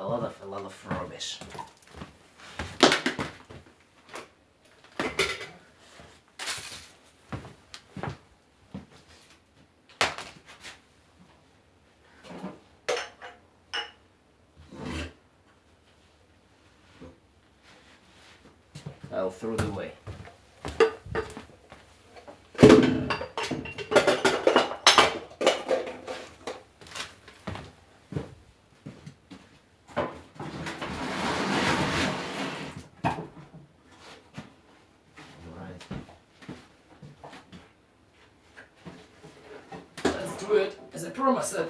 pile of rubbish. I'll throw it away. As I promised it.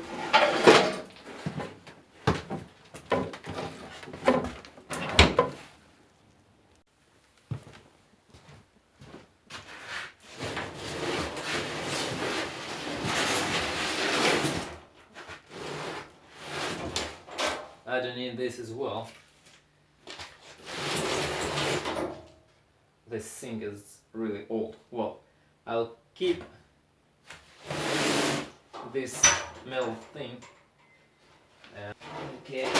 Uh, I don't need this as well. This thing is really old. Well, I'll keep this metal thing. Uh, okay.